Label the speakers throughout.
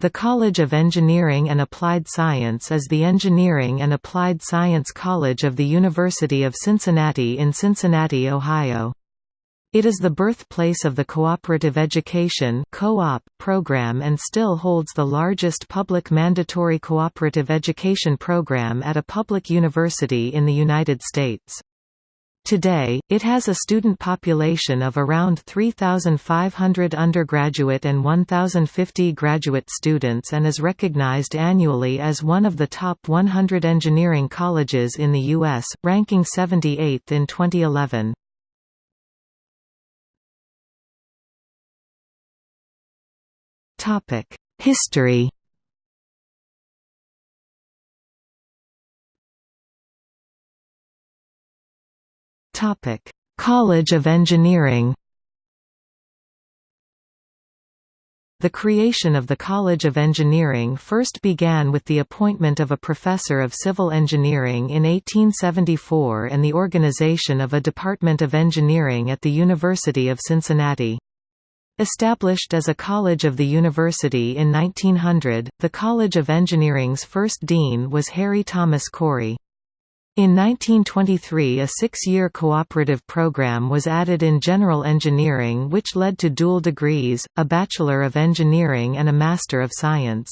Speaker 1: The College of Engineering and Applied Science is the engineering and applied science college of the University of Cincinnati in Cincinnati, Ohio. It is the birthplace of the Cooperative Education co program and still holds the largest public mandatory cooperative education program at a public university in the United States. Today, it has a student population of around 3,500 undergraduate and 1,050 graduate students and is recognized annually as one of the top 100 engineering colleges in the U.S., ranking 78th in 2011. History Topic: College of Engineering. The creation of the College of Engineering first began with the appointment of a professor of civil engineering in 1874 and the organization of a Department of Engineering at the University of Cincinnati. Established as a college of the university in 1900, the College of Engineering's first dean was Harry Thomas Cory. In 1923 a six-year cooperative program was added in general engineering which led to dual degrees, a Bachelor of Engineering and a Master of Science.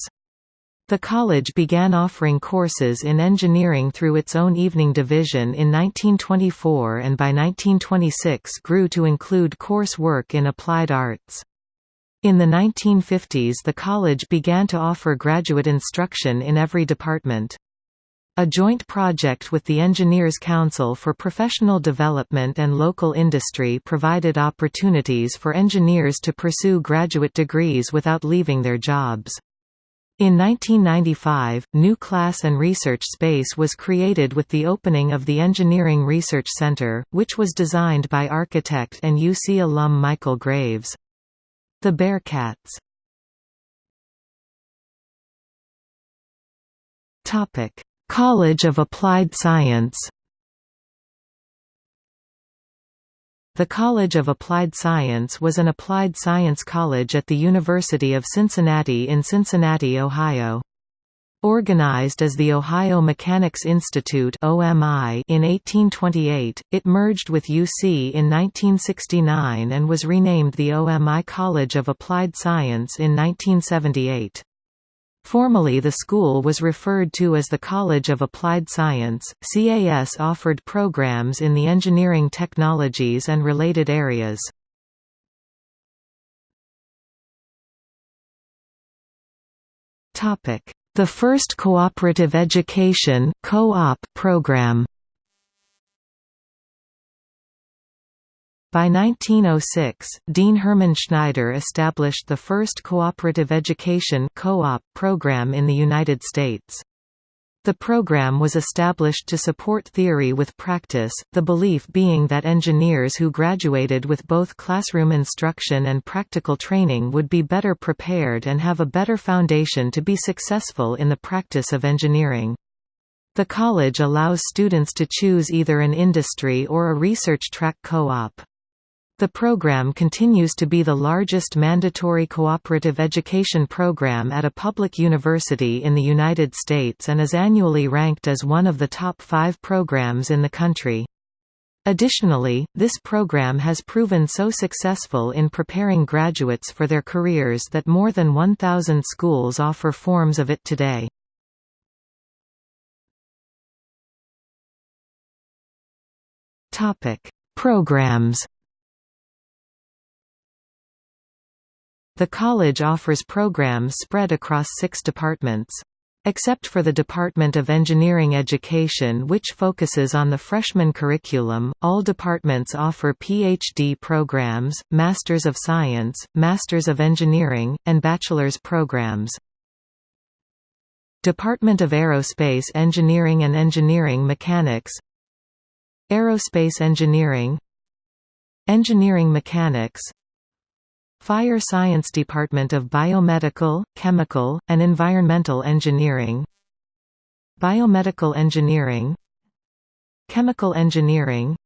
Speaker 1: The college began offering courses in engineering through its own evening division in 1924 and by 1926 grew to include course work in applied arts. In the 1950s the college began to offer graduate instruction in every department. A joint project with the Engineers Council for Professional Development and local industry provided opportunities for engineers to pursue graduate degrees without leaving their jobs. In 1995, new class and research space was created with the opening of the Engineering Research Center, which was designed by architect and UC alum Michael Graves. The Bearcats College of Applied Science The College of Applied Science was an applied science college at the University of Cincinnati in Cincinnati, Ohio. Organized as the Ohio Mechanics Institute (OMI) in 1828, it merged with UC in 1969 and was renamed the OMI College of Applied Science in 1978. Formally the school was referred to as the College of Applied Science. CAS offered programs in the engineering technologies and related areas. Topic: The first cooperative education co-op program. By 1906, Dean Herman Schneider established the first cooperative education co-op program in the United States. The program was established to support theory with practice, the belief being that engineers who graduated with both classroom instruction and practical training would be better prepared and have a better foundation to be successful in the practice of engineering. The college allows students to choose either an industry or a research track co-op. The program continues to be the largest mandatory cooperative education program at a public university in the United States and is annually ranked as one of the top five programs in the country. Additionally, this program has proven so successful in preparing graduates for their careers that more than 1,000 schools offer forms of it today. Programs The college offers programs spread across six departments. Except for the Department of Engineering Education which focuses on the freshman curriculum, all departments offer PhD programs, Masters of Science, Masters of Engineering, and bachelor's programs. Department of Aerospace Engineering and Engineering Mechanics Aerospace Engineering Engineering Mechanics Fire Science Department of Biomedical, Chemical, and Environmental Engineering. Biomedical Engineering. Chemical Engineering.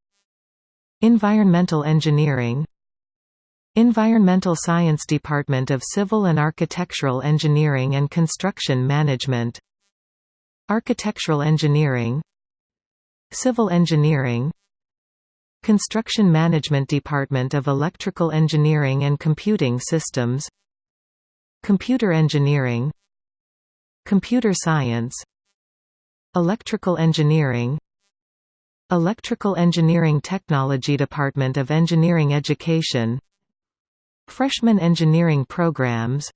Speaker 1: Environmental Engineering. Environmental Science Department of Civil and Architectural Engineering and Construction Management. Architectural Engineering. Civil Engineering Construction Management Department of Electrical Engineering and Computing Systems. Computer Engineering. Computer Science. Electrical Engineering. Electrical Engineering Technology Department of Engineering Education. Freshman Engineering Programs.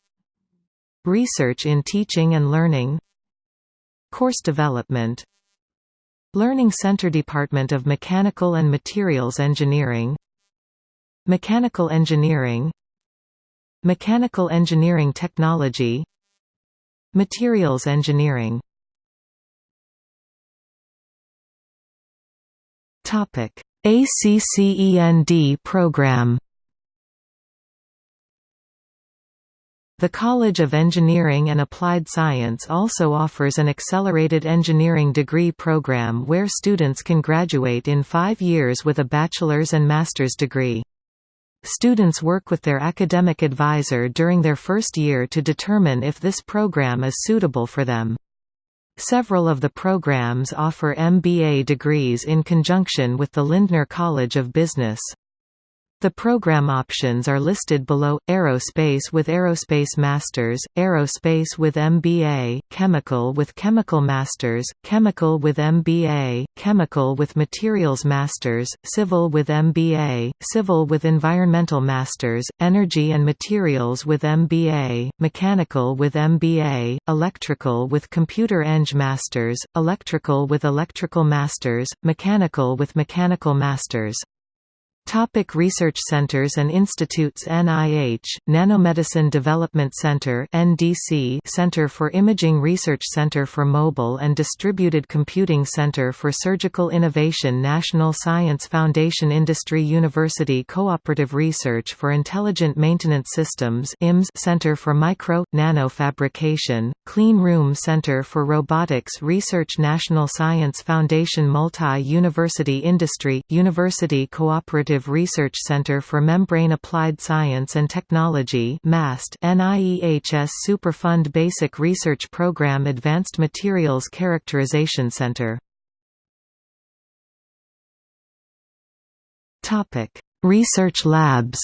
Speaker 1: Research in Teaching and Learning. Course Development Learning Center Department of Mechanical and Materials Engineering. Mechanical Engineering. Mechanical Engineering Technology. Materials Engineering. ACCEND program The College of Engineering and Applied Science also offers an accelerated engineering degree program where students can graduate in five years with a bachelor's and master's degree. Students work with their academic advisor during their first year to determine if this program is suitable for them. Several of the programs offer MBA degrees in conjunction with the Lindner College of Business. The program options are listed below: Aerospace with Aerospace Masters, Aerospace with MBA, Chemical with Chemical Masters, Chemical with MBA, Chemical with Materials Masters, Civil with MBA, Civil with Environmental Masters, Energy and Materials with MBA, Mechanical with MBA, Electrical with Computer Eng Masters, Electrical with Electrical Masters, Mechanical with Mechanical Masters. Topic research centers and institutes NIH, Nanomedicine Development Center NDC Center for Imaging Research Center for Mobile and Distributed Computing Center for Surgical Innovation National Science Foundation Industry University Cooperative Research for Intelligent Maintenance Systems IMS Center for Micro, Nano Fabrication, Clean Room Center for Robotics Research National Science Foundation Multi-University Industry, University Research Center for Membrane Applied Science and Technology MAST NIEHS Superfund Basic Research Program Advanced Materials Characterization Center Topic: Research labs.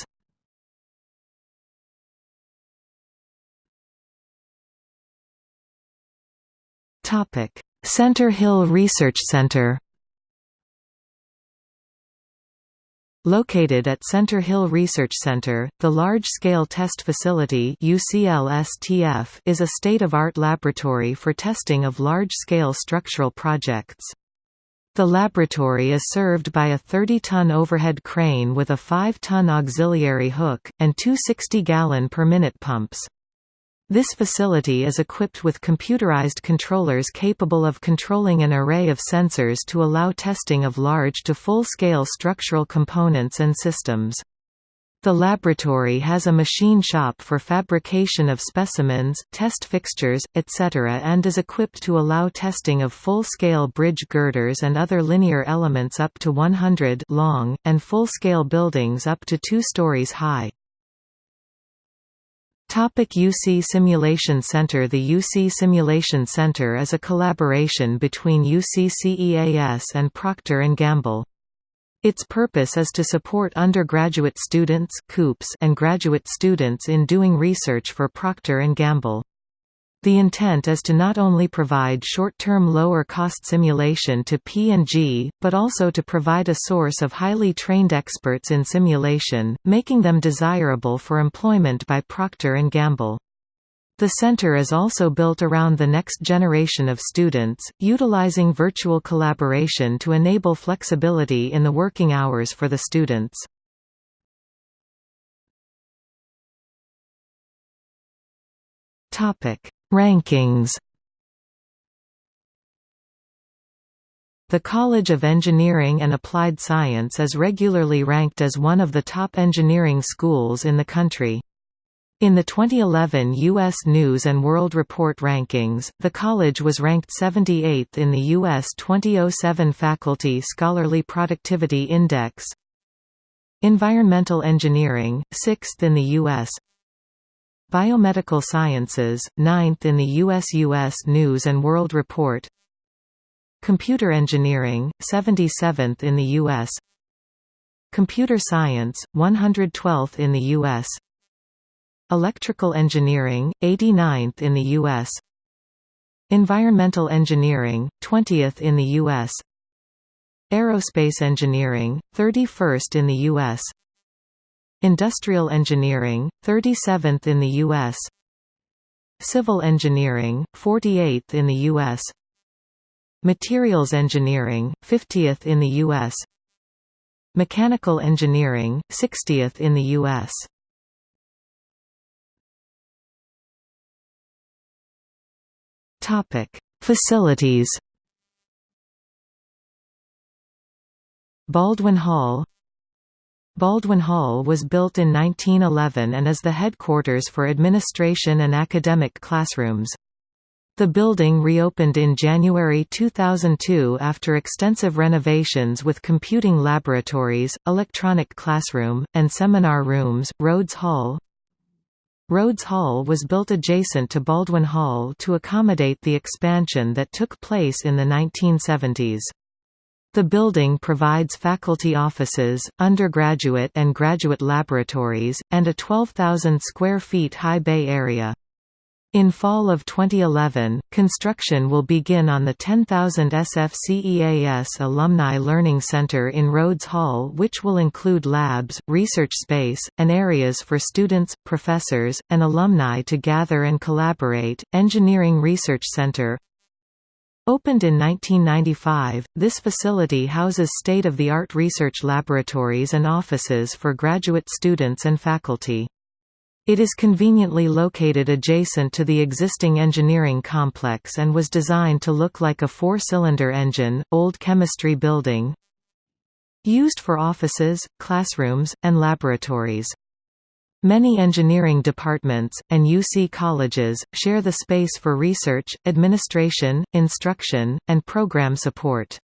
Speaker 1: Topic: Center Hill Research Center. Located at Center Hill Research Center, the Large-Scale Test Facility is a state-of-art laboratory for testing of large-scale structural projects. The laboratory is served by a 30-ton overhead crane with a 5-ton auxiliary hook, and two 60-gallon per minute pumps. This facility is equipped with computerized controllers capable of controlling an array of sensors to allow testing of large to full-scale structural components and systems. The laboratory has a machine shop for fabrication of specimens, test fixtures, etc. and is equipped to allow testing of full-scale bridge girders and other linear elements up to 100 long, and full-scale buildings up to two stories high. Topic UC Simulation Center The UC Simulation Center is a collaboration between UC-CEAS and Procter & Gamble. Its purpose is to support undergraduate students and graduate students in doing research for Procter & Gamble. The intent is to not only provide short-term lower-cost simulation to P&G, but also to provide a source of highly trained experts in simulation, making them desirable for employment by Procter & Gamble. The center is also built around the next generation of students, utilizing virtual collaboration to enable flexibility in the working hours for the students. Topic Rankings The College of Engineering and Applied Science is regularly ranked as one of the top engineering schools in the country. In the 2011 U.S. News & World Report rankings, the college was ranked 78th in the U.S. 2007 Faculty Scholarly Productivity Index Environmental engineering, 6th in the U.S. Biomedical sciences, 9th in the U.S. U.S. News & World Report Computer engineering, 77th in the U.S. Computer science, 112th in the U.S. Electrical engineering, 89th in the U.S. Environmental engineering, 20th in the U.S. Aerospace engineering, 31st in the U.S. Industrial engineering, 37th in the U.S. Civil engineering, 48th in the U.S. Materials engineering, 50th in the U.S. Mechanical engineering, 60th in the U.S. Facilities Baldwin Hall Baldwin Hall was built in 1911 and is the headquarters for administration and academic classrooms. The building reopened in January 2002 after extensive renovations with computing laboratories, electronic classroom, and seminar rooms. Rhodes Hall Rhodes Hall was built adjacent to Baldwin Hall to accommodate the expansion that took place in the 1970s. The building provides faculty offices, undergraduate and graduate laboratories, and a 12,000 square feet high bay area. In fall of 2011, construction will begin on the 10,000 SFCEAS Alumni Learning Center in Rhodes Hall which will include labs, research space, and areas for students, professors, and alumni to gather and collaborate. Engineering Research Center Opened in 1995, this facility houses state-of-the-art research laboratories and offices for graduate students and faculty. It is conveniently located adjacent to the existing engineering complex and was designed to look like a four-cylinder engine, old chemistry building. Used for offices, classrooms, and laboratories. Many engineering departments, and UC colleges, share the space for research, administration, instruction, and program support.